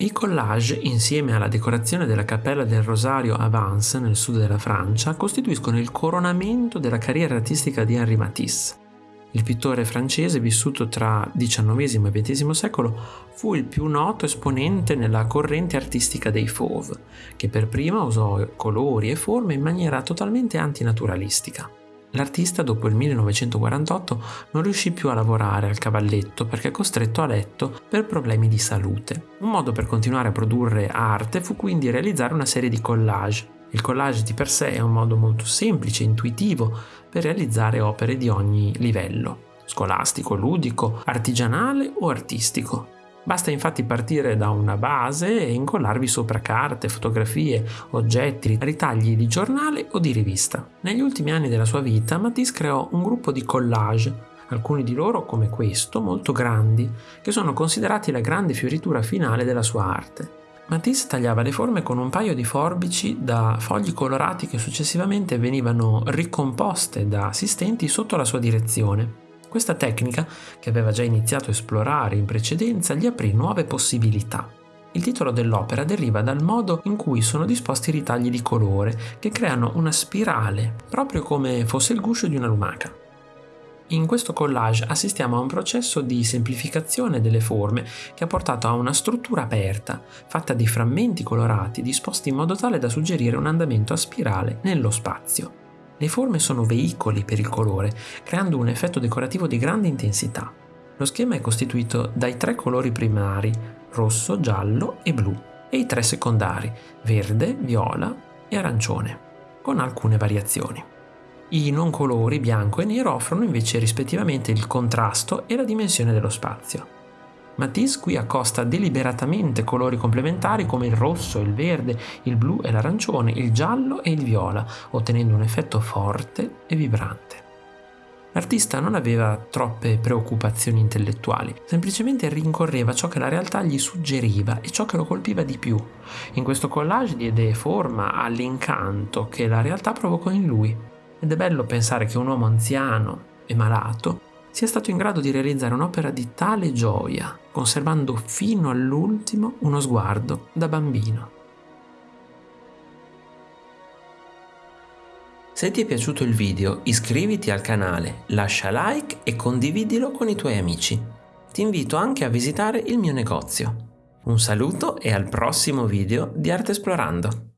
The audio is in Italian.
I collage, insieme alla decorazione della cappella del Rosario a Vence, nel sud della Francia, costituiscono il coronamento della carriera artistica di Henri Matisse. Il pittore francese, vissuto tra XIX e XX secolo, fu il più noto esponente nella corrente artistica dei fauve, che per prima usò colori e forme in maniera totalmente antinaturalistica. L'artista dopo il 1948 non riuscì più a lavorare al cavalletto perché costretto a letto per problemi di salute. Un modo per continuare a produrre arte fu quindi realizzare una serie di collage. Il collage di per sé è un modo molto semplice e intuitivo per realizzare opere di ogni livello, scolastico, ludico, artigianale o artistico. Basta infatti partire da una base e incollarvi sopra carte, fotografie, oggetti, ritagli di giornale o di rivista. Negli ultimi anni della sua vita Matisse creò un gruppo di collage, alcuni di loro come questo, molto grandi, che sono considerati la grande fioritura finale della sua arte. Matisse tagliava le forme con un paio di forbici da fogli colorati che successivamente venivano ricomposte da assistenti sotto la sua direzione. Questa tecnica, che aveva già iniziato a esplorare in precedenza, gli aprì nuove possibilità. Il titolo dell'opera deriva dal modo in cui sono disposti i ritagli di colore, che creano una spirale, proprio come fosse il guscio di una lumaca. In questo collage assistiamo a un processo di semplificazione delle forme che ha portato a una struttura aperta, fatta di frammenti colorati disposti in modo tale da suggerire un andamento a spirale nello spazio. Le forme sono veicoli per il colore, creando un effetto decorativo di grande intensità. Lo schema è costituito dai tre colori primari, rosso, giallo e blu, e i tre secondari, verde, viola e arancione, con alcune variazioni. I non colori bianco e nero offrono invece rispettivamente il contrasto e la dimensione dello spazio. Matisse qui accosta deliberatamente colori complementari come il rosso, il verde, il blu e l'arancione, il giallo e il viola, ottenendo un effetto forte e vibrante. L'artista non aveva troppe preoccupazioni intellettuali, semplicemente rincorreva ciò che la realtà gli suggeriva e ciò che lo colpiva di più. In questo collage diede forma all'incanto che la realtà provocò in lui. Ed è bello pensare che un uomo anziano e malato sia stato in grado di realizzare un'opera di tale gioia, conservando fino all'ultimo uno sguardo da bambino. Se ti è piaciuto il video iscriviti al canale, lascia like e condividilo con i tuoi amici. Ti invito anche a visitare il mio negozio. Un saluto e al prossimo video di Arte Esplorando!